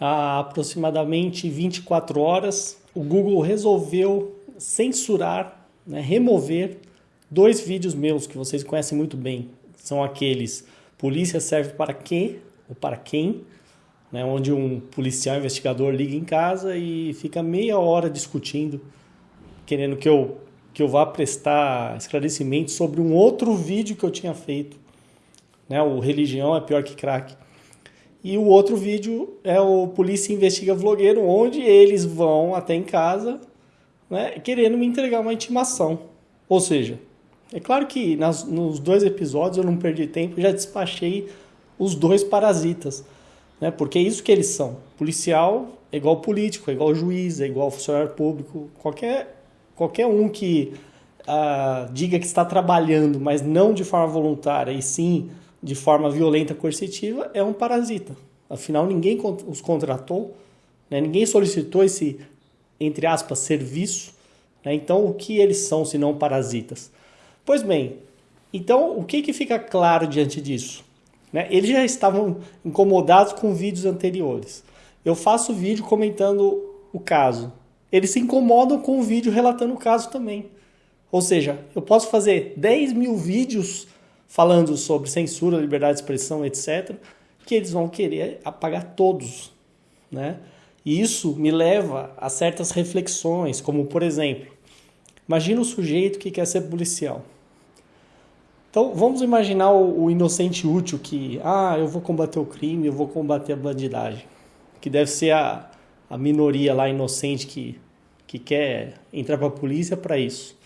há aproximadamente 24 horas, o Google resolveu censurar, né, remover dois vídeos meus que vocês conhecem muito bem. São aqueles Polícia serve para quê ou para quem, né, onde um policial investigador liga em casa e fica meia hora discutindo, querendo que eu, que eu vá prestar esclarecimento sobre um outro vídeo que eu tinha feito. Né, o Religião é pior que crack. E o outro vídeo é o Polícia Investiga Vlogueiro, onde eles vão até em casa né, querendo me entregar uma intimação. Ou seja, é claro que nas, nos dois episódios eu não perdi tempo, já despachei os dois parasitas. Né, porque é isso que eles são. Policial é igual político, é igual juiz, é igual funcionário público. Qualquer, qualquer um que ah, diga que está trabalhando, mas não de forma voluntária, e sim de forma violenta coercitiva é um parasita. Afinal, ninguém os contratou, né? ninguém solicitou esse, entre aspas, serviço. Né? Então, o que eles são se não parasitas? Pois bem, então o que, que fica claro diante disso? Né? Eles já estavam incomodados com vídeos anteriores. Eu faço vídeo comentando o caso. Eles se incomodam com o vídeo relatando o caso também. Ou seja, eu posso fazer 10 mil vídeos falando sobre censura, liberdade de expressão, etc., que eles vão querer apagar todos, né? E isso me leva a certas reflexões, como por exemplo, imagina o sujeito que quer ser policial. Então vamos imaginar o, o inocente útil que, ah, eu vou combater o crime, eu vou combater a bandidagem, que deve ser a, a minoria lá inocente que, que quer entrar para a polícia para isso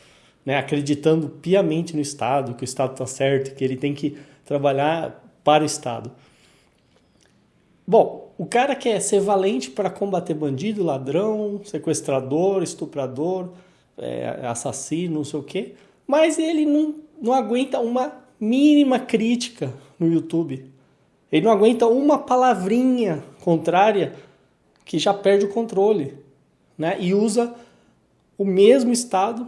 né, acreditando piamente no Estado, que o Estado está certo, que ele tem que trabalhar para o Estado. Bom, o cara quer ser valente para combater bandido, ladrão, sequestrador, estuprador, é, assassino, não sei o quê, mas ele não, não aguenta uma mínima crítica no YouTube. Ele não aguenta uma palavrinha contrária que já perde o controle, né? E usa o mesmo Estado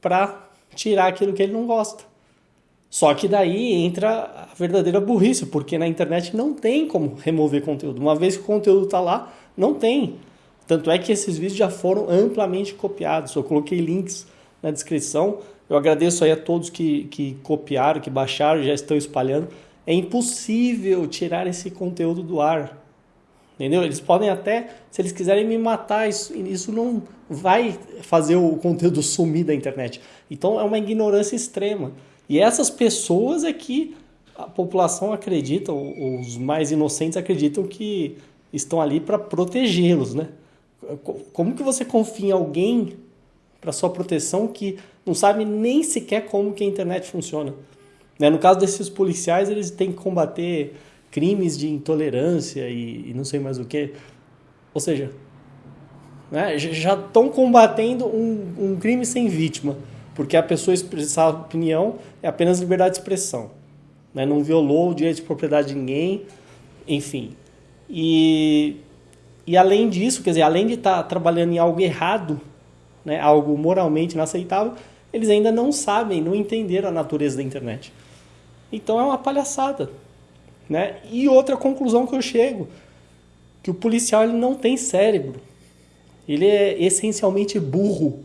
para tirar aquilo que ele não gosta. Só que daí entra a verdadeira burrice, porque na internet não tem como remover conteúdo. Uma vez que o conteúdo está lá, não tem. Tanto é que esses vídeos já foram amplamente copiados. Eu coloquei links na descrição. Eu agradeço aí a todos que, que copiaram, que baixaram, já estão espalhando. É impossível tirar esse conteúdo do ar. Entendeu? Eles podem até, se eles quiserem me matar, isso, isso não vai fazer o conteúdo sumir da internet. Então é uma ignorância extrema. E essas pessoas é que a população acredita, os mais inocentes acreditam que estão ali para protegê-los, né? Como que você confia em alguém para sua proteção que não sabe nem sequer como que a internet funciona? Né? No caso desses policiais, eles têm que combater crimes de intolerância e, e não sei mais o que. Ou seja, né, já estão combatendo um, um crime sem vítima, porque a pessoa expressar opinião é apenas liberdade de expressão. Né, não violou o direito de propriedade de ninguém, enfim. E, e além disso, quer dizer, além de estar tá trabalhando em algo errado, né, algo moralmente inaceitável, eles ainda não sabem, não entenderam a natureza da internet. Então é uma palhaçada. Né? E outra conclusão que eu chego, que o policial ele não tem cérebro. Ele é essencialmente burro.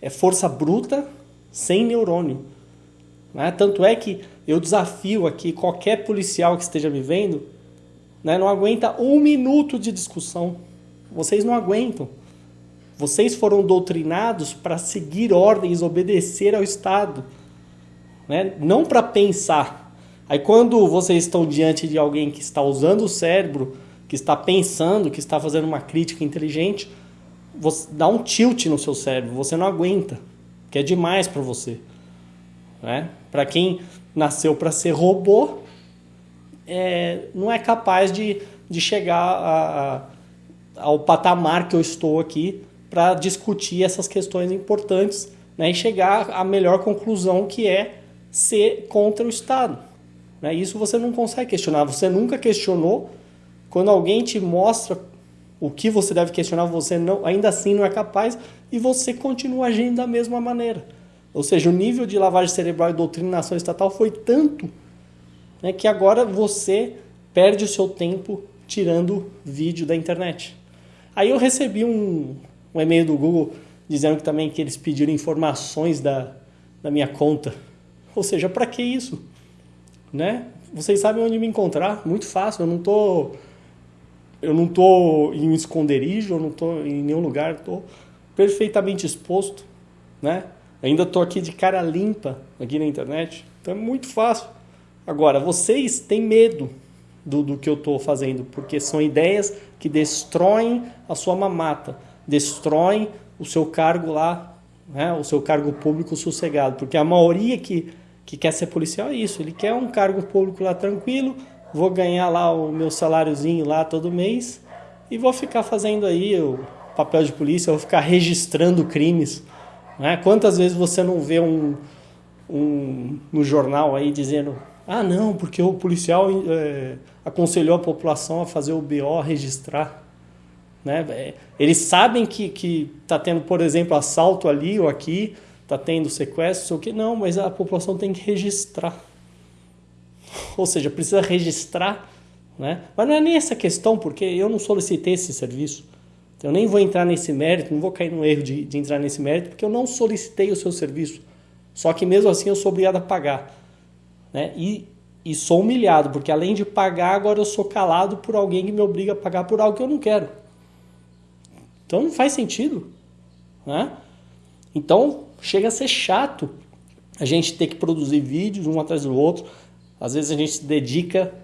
É força bruta sem neurônio. Né? Tanto é que eu desafio aqui qualquer policial que esteja me vendo, né, não aguenta um minuto de discussão. Vocês não aguentam. Vocês foram doutrinados para seguir ordens, obedecer ao Estado. Né? Não para pensar. Aí quando vocês estão diante de alguém que está usando o cérebro, que está pensando, que está fazendo uma crítica inteligente, você dá um tilt no seu cérebro, você não aguenta, que é demais para você. Né? Para quem nasceu para ser robô, é, não é capaz de, de chegar a, a, ao patamar que eu estou aqui para discutir essas questões importantes né? e chegar à melhor conclusão que é ser contra o Estado. Né? Isso você não consegue questionar. Você nunca questionou. Quando alguém te mostra o que você deve questionar, você não, ainda assim não é capaz e você continua agindo da mesma maneira. Ou seja, o nível de lavagem cerebral e doutrinação estatal foi tanto né, que agora você perde o seu tempo tirando vídeo da internet. Aí eu recebi um, um e-mail do Google dizendo que também que eles pediram informações da, da minha conta. Ou seja, para que isso? Né? Vocês sabem onde me encontrar, muito fácil. Eu não tô eu não tô em um esconderijo, eu não tô em nenhum lugar, estou perfeitamente exposto, né? Ainda estou aqui de cara limpa aqui na internet, então é muito fácil. Agora, vocês têm medo do, do que eu estou fazendo, porque são ideias que destroem a sua mamata, destroem o seu cargo lá, né, o seu cargo público sossegado. Porque a maioria que, que quer ser policial é isso, ele quer um cargo público lá tranquilo, vou ganhar lá o meu saláriozinho lá todo mês e vou ficar fazendo aí o papel de polícia, vou ficar registrando crimes. Né? Quantas vezes você não vê um, um no jornal aí dizendo ah não, porque o policial é, aconselhou a população a fazer o BO, registrar. Né? É, eles sabem que está tendo, por exemplo, assalto ali ou aqui, está tendo sequestro, o que, não, mas a população tem que registrar. Ou seja, precisa registrar. Né? Mas não é nem essa questão, porque eu não solicitei esse serviço. Eu nem vou entrar nesse mérito, não vou cair no erro de, de entrar nesse mérito, porque eu não solicitei o seu serviço. Só que mesmo assim eu sou obrigado a pagar. Né? E e sou humilhado, porque além de pagar, agora eu sou calado por alguém que me obriga a pagar por algo que eu não quero. Então não faz sentido. Né? Então chega a ser chato a gente ter que produzir vídeos um atrás do outro. Às vezes a gente se dedica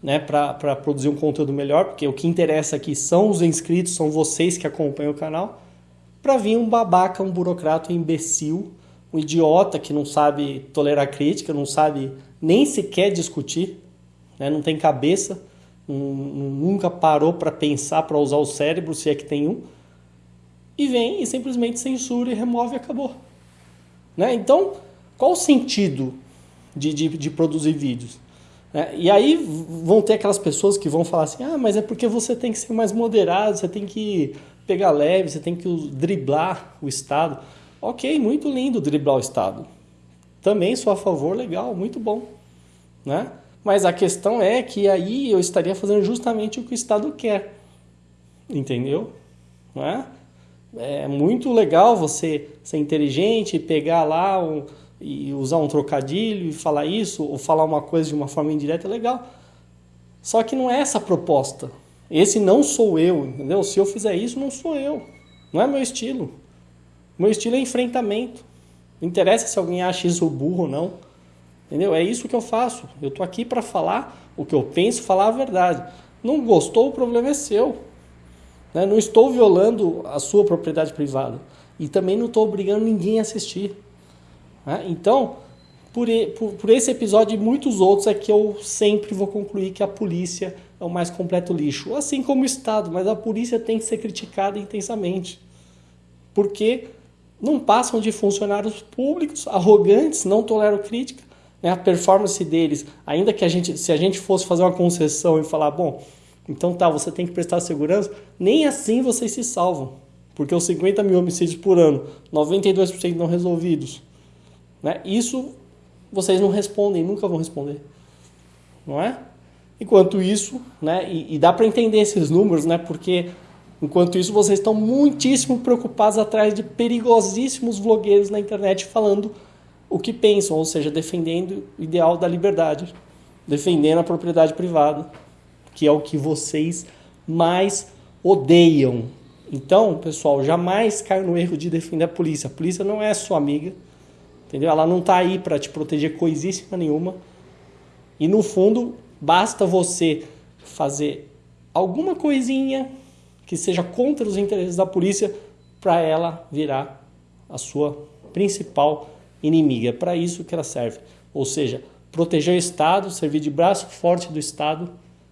né, para produzir um conteúdo melhor, porque o que interessa aqui são os inscritos, são vocês que acompanham o canal, para vir um babaca, um burocrata, um imbecil, um idiota que não sabe tolerar crítica, não sabe nem sequer discutir, né? não tem cabeça, nunca parou para pensar, para usar o cérebro, se é que tem um, e vem e simplesmente censura e remove e acabou. Né? Então, qual o sentido de, de, de produzir vídeos? É, e aí vão ter aquelas pessoas que vão falar assim: ah, mas é porque você tem que ser mais moderado, você tem que pegar leve, você tem que driblar o Estado. Ok, muito lindo driblar o Estado também sou a favor, legal, muito bom. Né? Mas a questão é que aí eu estaria fazendo justamente o que o Estado quer. Entendeu? Não é? É muito legal você ser inteligente, pegar lá um, e usar um trocadilho e falar isso, ou falar uma coisa de uma forma indireta, é legal. Só que não é essa a proposta. Esse não sou eu, entendeu? Se eu fizer isso, não sou eu. Não é meu estilo. Meu estilo é enfrentamento. Não interessa se alguém acha isso burro ou não. Entendeu? É isso que eu faço. Eu tô aqui para falar o que eu penso, falar a verdade. Não gostou, o problema é seu. Né? Não estou violando a sua propriedade privada. E também não estou obrigando ninguém a assistir. Né? Então, por, por, por, esse episódio e muitos outros é que eu sempre vou concluir que a polícia é o mais completo lixo. Assim como o Estado, mas a polícia tem que ser criticada intensamente. Porque não passam de funcionários públicos, arrogantes, não toleram crítica. Né? A performance deles, ainda que a gente, se a gente fosse fazer uma concessão e falar, bom, então tá, você tem que prestar segurança, nem assim vocês se salvam. Porque os 50 mil homicídios por ano, 92% não resolvidos, né? isso vocês não respondem, nunca vão responder. Não é? Enquanto isso, né, e, e dá para entender esses números, né, porque Enquanto isso, vocês estão muitíssimo preocupados atrás de perigosíssimos vlogueiros na internet falando o que pensam, ou seja, defendendo o ideal da liberdade, defendendo a propriedade privada, que é o que vocês mais odeiam. Então, pessoal, jamais caia no erro de defender a polícia. A polícia não é sua amiga, entendeu? Ela não está aí para te proteger coisíssima nenhuma. E no fundo, basta você fazer alguma coisinha que seja contra os interesses da polícia para ela virar a sua principal inimiga. É para isso que ela serve. Ou seja, proteger o Estado, servir de braço forte do Estado,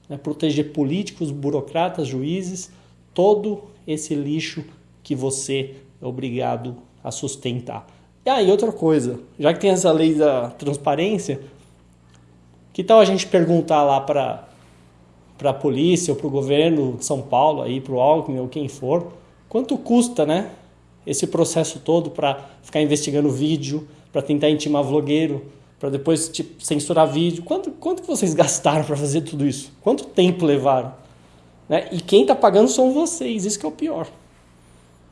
né? proteger políticos, burocratas, juízes, todo esse lixo que você é obrigado a sustentar. E aí, outra coisa, já que tem essa lei da transparência, que tal a gente perguntar lá para para a polícia ou para o governo de São Paulo, aí para o Alckmin ou quem for, quanto custa, né? Esse processo todo para ficar investigando vídeo, para tentar intimar vlogueiro, para depois tipo, censurar vídeo. Quanto, quanto que vocês gastaram para fazer tudo isso? Quanto tempo levaram? Né? E quem está pagando são vocês, isso que é o pior.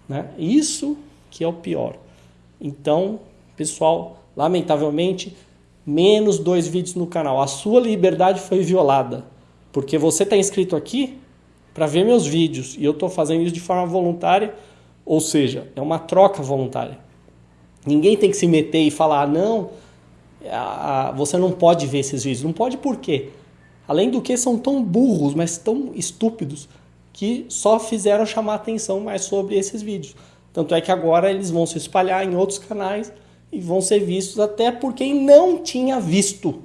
Né? Isso que é o pior. Então, pessoal, lamentavelmente, menos dois vídeos no canal. A sua liberdade foi violada. Porque você está inscrito aqui para ver meus vídeos e eu estou fazendo isso de forma voluntária, ou seja, é uma troca voluntária. Ninguém tem que se meter e falar, ah, não, você não pode ver esses vídeos. Não pode por quê? Além do que são tão burros, mas tão estúpidos, que só fizeram chamar atenção mais sobre esses vídeos. Tanto é que agora eles vão se espalhar em outros canais e vão ser vistos até por quem não tinha visto.